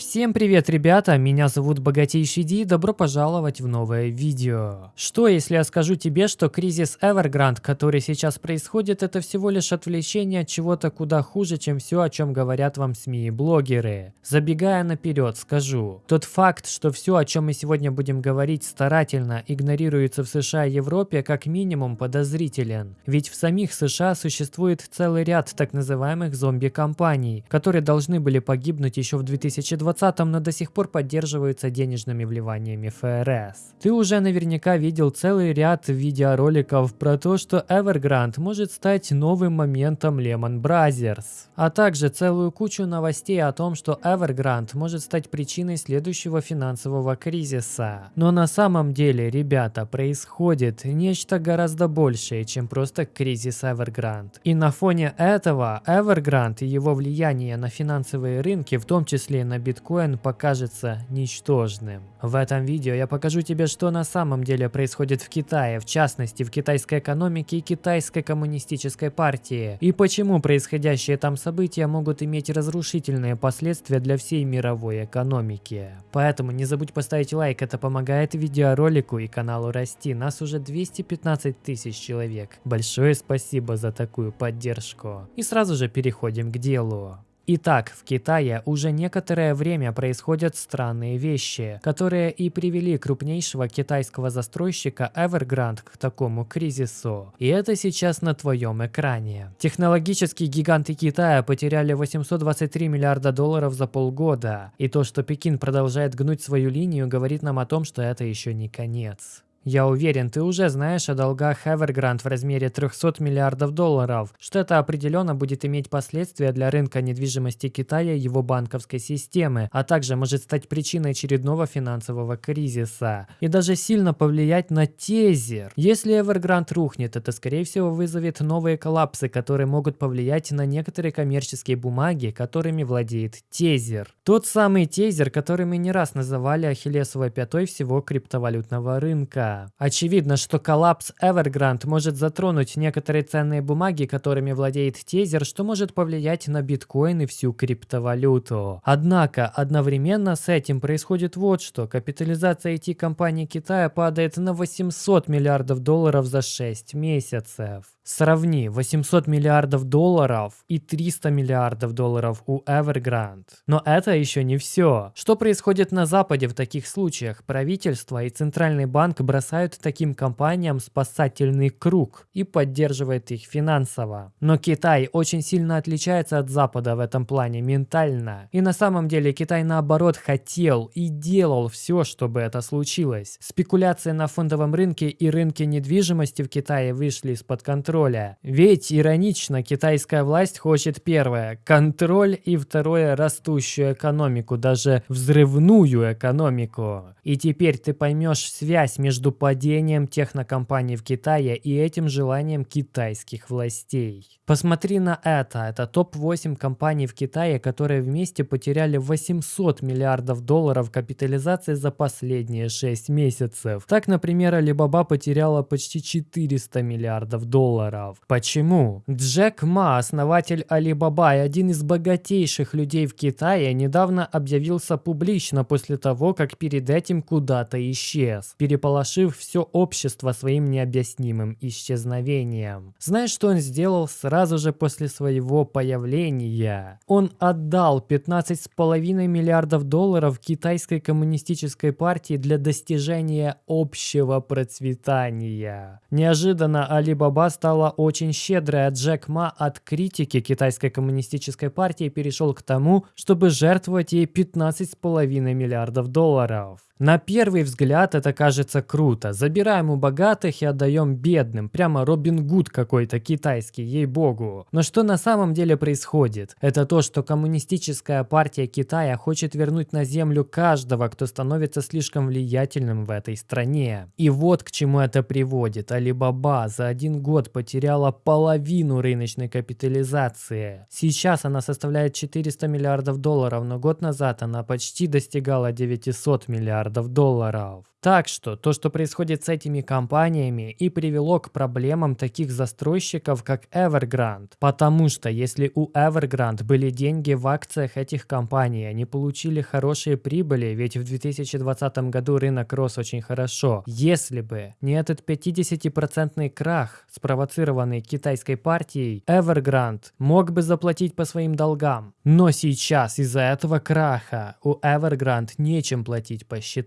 Всем привет, ребята! Меня зовут Богатейший Ди, добро пожаловать в новое видео. Что, если я скажу тебе, что кризис Evergrande, который сейчас происходит, это всего лишь отвлечение от чего-то куда хуже, чем все, о чем говорят вам СМИ и блогеры? Забегая наперед, скажу. Тот факт, что все, о чем мы сегодня будем говорить, старательно игнорируется в США и Европе, как минимум подозрителен. Ведь в самих США существует целый ряд так называемых зомби-компаний, которые должны были погибнуть еще в 2020 2020, но до сих пор поддерживаются денежными вливаниями ФРС. Ты уже наверняка видел целый ряд видеороликов про то, что Evergrande может стать новым моментом Lehman Brothers, а также целую кучу новостей о том, что Evergrande может стать причиной следующего финансового кризиса. Но на самом деле, ребята, происходит нечто гораздо большее, чем просто кризис Evergrande. И на фоне этого Evergrande и его влияние на финансовые рынки, в том числе на биткоин, биткоин покажется ничтожным. В этом видео я покажу тебе, что на самом деле происходит в Китае, в частности в китайской экономике и китайской коммунистической партии, и почему происходящие там события могут иметь разрушительные последствия для всей мировой экономики. Поэтому не забудь поставить лайк, это помогает видеоролику и каналу расти, нас уже 215 тысяч человек. Большое спасибо за такую поддержку. И сразу же переходим к делу. Итак, в Китае уже некоторое время происходят странные вещи, которые и привели крупнейшего китайского застройщика Evergrande к такому кризису. И это сейчас на твоем экране. Технологические гиганты Китая потеряли 823 миллиарда долларов за полгода. И то, что Пекин продолжает гнуть свою линию, говорит нам о том, что это еще не конец. Я уверен, ты уже знаешь о долгах Evergrande в размере 300 миллиардов долларов, что это определенно будет иметь последствия для рынка недвижимости Китая и его банковской системы, а также может стать причиной очередного финансового кризиса. И даже сильно повлиять на тезер. Если Evergrande рухнет, это скорее всего вызовет новые коллапсы, которые могут повлиять на некоторые коммерческие бумаги, которыми владеет тезер. Тот самый тезер, который мы не раз называли ахиллесовой пятой всего криптовалютного рынка. Очевидно, что коллапс Evergrande может затронуть некоторые ценные бумаги, которыми владеет Тезер, что может повлиять на биткоин и всю криптовалюту. Однако, одновременно с этим происходит вот что. Капитализация IT-компаний Китая падает на 800 миллиардов долларов за 6 месяцев. Сравни 800 миллиардов долларов и 300 миллиардов долларов у Evergrande. Но это еще не все. Что происходит на Западе в таких случаях? Правительство и Центральный банк бросают таким компаниям спасательный круг и поддерживают их финансово. Но Китай очень сильно отличается от Запада в этом плане ментально. И на самом деле Китай наоборот хотел и делал все, чтобы это случилось. Спекуляции на фондовом рынке и рынке недвижимости в Китае вышли из-под контроля. Ведь иронично, китайская власть хочет первое – контроль и второе – растущую экономику, даже взрывную экономику. И теперь ты поймешь связь между падением технокомпаний в Китае и этим желанием китайских властей. Посмотри на это. Это топ-8 компаний в Китае, которые вместе потеряли 800 миллиардов долларов капитализации за последние 6 месяцев. Так, например, Alibaba потеряла почти 400 миллиардов долларов. Почему? Джек Ма, основатель Alibaba и один из богатейших людей в Китае, недавно объявился публично после того, как перед этим куда-то исчез, переполошив все общество своим необъяснимым исчезновением. Знаешь, что он сделал сразу же после своего появления? Он отдал 15,5 миллиардов долларов китайской коммунистической партии для достижения общего процветания. Неожиданно стал стала очень щедрой, а Джек Ма от критики китайской коммунистической партии перешел к тому, чтобы жертвовать ей 15,5 миллиардов долларов. На первый взгляд это кажется круто. Забираем у богатых и отдаем бедным. Прямо Робин Гуд какой-то китайский, ей-богу. Но что на самом деле происходит? Это то, что коммунистическая партия Китая хочет вернуть на землю каждого, кто становится слишком влиятельным в этой стране. И вот к чему это приводит. Алибаба за один год потеряла половину рыночной капитализации. Сейчас она составляет 400 миллиардов долларов, но год назад она почти достигала 900 миллиардов миллиардов долларов. Так что то, что происходит с этими компаниями и привело к проблемам таких застройщиков, как Evergrande. Потому что если у Evergrande были деньги в акциях этих компаний, они получили хорошие прибыли, ведь в 2020 году рынок рос очень хорошо. Если бы не этот 50% крах, спровоцированный китайской партией, Evergrande мог бы заплатить по своим долгам. Но сейчас из-за этого краха у Evergrande нечем платить по счетам.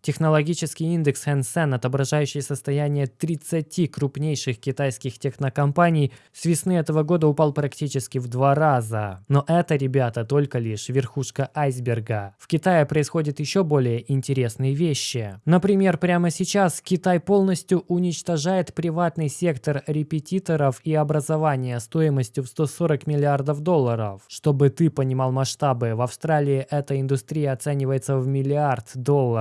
Технологии Технологический индекс Seng, отображающий состояние 30 крупнейших китайских технокомпаний, с весны этого года упал практически в два раза. Но это, ребята, только лишь верхушка айсберга. В Китае происходят еще более интересные вещи. Например, прямо сейчас Китай полностью уничтожает приватный сектор репетиторов и образования стоимостью в 140 миллиардов долларов. Чтобы ты понимал масштабы, в Австралии эта индустрия оценивается в миллиард долларов.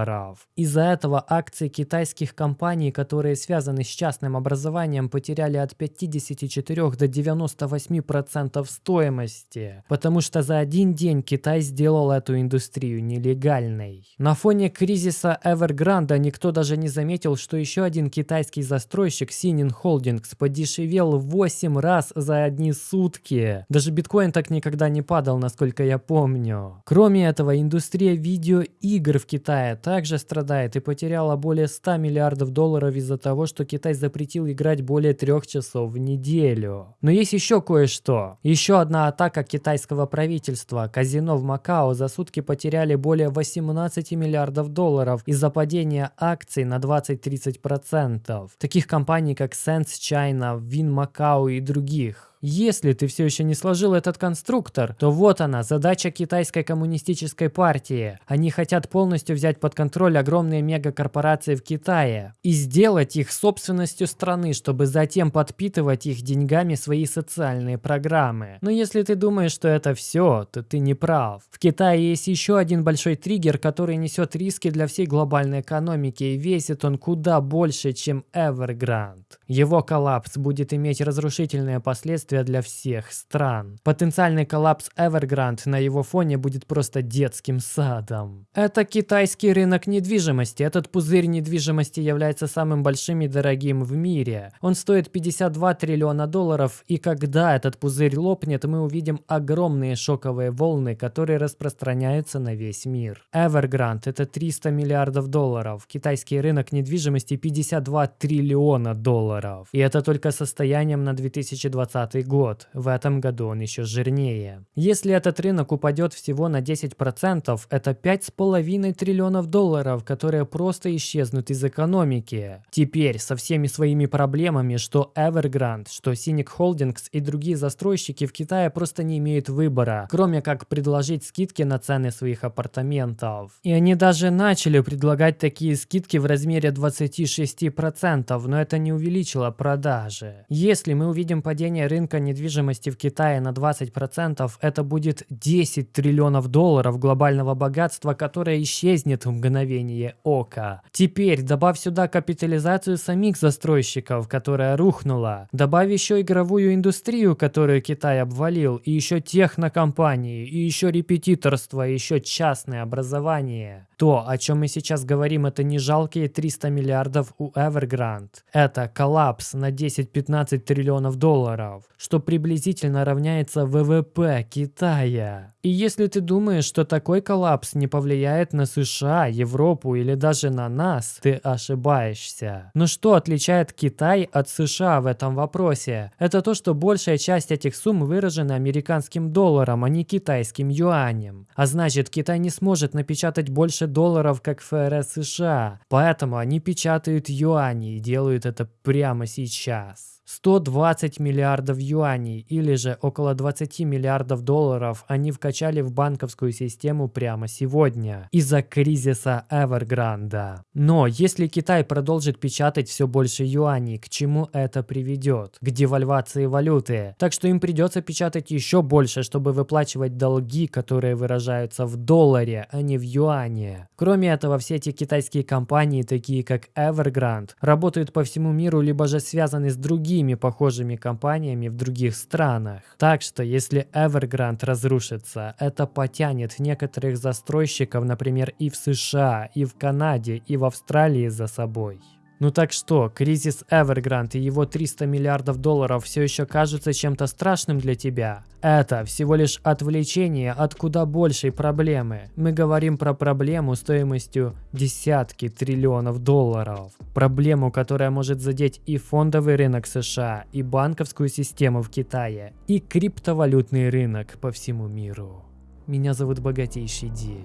Из-за этого акции китайских компаний, которые связаны с частным образованием, потеряли от 54 до 98% стоимости, потому что за один день Китай сделал эту индустрию нелегальной. На фоне кризиса Evergrande никто даже не заметил, что еще один китайский застройщик Sinin Holdings подешевел в 8 раз за одни сутки. Даже биткоин так никогда не падал, насколько я помню. Кроме этого, индустрия видеоигр в Китае также страдает и потеряла более 100 миллиардов долларов из-за того, что Китай запретил играть более трех часов в неделю. Но есть еще кое-что. Еще одна атака китайского правительства. Казино в Макао за сутки потеряли более 18 миллиардов долларов из-за падения акций на 20-30%. Таких компаний, как Sense China, Win Macau и других. Если ты все еще не сложил этот конструктор, то вот она, задача китайской коммунистической партии. Они хотят полностью взять под контроль огромные мегакорпорации в Китае и сделать их собственностью страны, чтобы затем подпитывать их деньгами свои социальные программы. Но если ты думаешь, что это все, то ты не прав. В Китае есть еще один большой триггер, который несет риски для всей глобальной экономики и весит он куда больше, чем Evergrande. Его коллапс будет иметь разрушительные последствия последствия для всех стран. Потенциальный коллапс Evergrande на его фоне будет просто детским садом. Это китайский рынок недвижимости. Этот пузырь недвижимости является самым большим и дорогим в мире. Он стоит 52 триллиона долларов, и когда этот пузырь лопнет, мы увидим огромные шоковые волны, которые распространяются на весь мир. Evergrande – это 300 миллиардов долларов. Китайский рынок недвижимости 52 триллиона долларов. И это только состоянием на 2020 2020 год. В этом году он еще жирнее. Если этот рынок упадет всего на 10%, это 5,5 триллионов долларов, которые просто исчезнут из экономики. Теперь со всеми своими проблемами, что Evergrande, что Cynic Holdings и другие застройщики в Китае просто не имеют выбора, кроме как предложить скидки на цены своих апартаментов. И они даже начали предлагать такие скидки в размере 26%, но это не увеличило продажи. Если мы увидим падение рынка рынка недвижимости в Китае на 20%, это будет 10 триллионов долларов глобального богатства, которое исчезнет в мгновение ока. Теперь добавь сюда капитализацию самих застройщиков, которая рухнула. Добавь еще игровую индустрию, которую Китай обвалил, и еще технокомпании, и еще репетиторство, и еще частное образование. То, о чем мы сейчас говорим, это не жалкие 300 миллиардов у Evergrande. Это коллапс на 10-15 триллионов долларов что приблизительно равняется ВВП Китая. И если ты думаешь, что такой коллапс не повлияет на США, Европу или даже на нас, ты ошибаешься. Но что отличает Китай от США в этом вопросе? Это то, что большая часть этих сумм выражена американским долларом, а не китайским юанем. А значит, Китай не сможет напечатать больше долларов, как ФРС США. Поэтому они печатают юани и делают это прямо сейчас. 120 миллиардов юаней или же около 20 миллиардов долларов они вкачали в банковскую систему прямо сегодня из-за кризиса Evergrande. Но если Китай продолжит печатать все больше юаней, к чему это приведет? К девальвации валюты. Так что им придется печатать еще больше, чтобы выплачивать долги, которые выражаются в долларе, а не в юане. Кроме этого, все эти китайские компании, такие как Evergrande, работают по всему миру, либо же связаны с другими другими похожими компаниями в других странах. Так что если Evergrande разрушится, это потянет некоторых застройщиков, например, и в США, и в Канаде, и в Австралии за собой. Ну так что, кризис Evergrande и его 300 миллиардов долларов все еще кажутся чем-то страшным для тебя? Это всего лишь отвлечение от куда большей проблемы. Мы говорим про проблему стоимостью десятки триллионов долларов. Проблему, которая может задеть и фондовый рынок США, и банковскую систему в Китае, и криптовалютный рынок по всему миру. Меня зовут Богатейший Ди.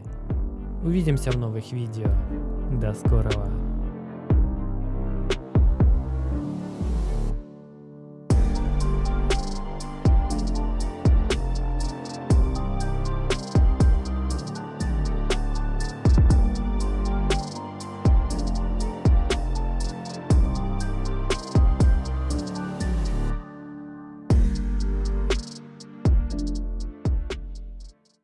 Увидимся в новых видео. До скорого.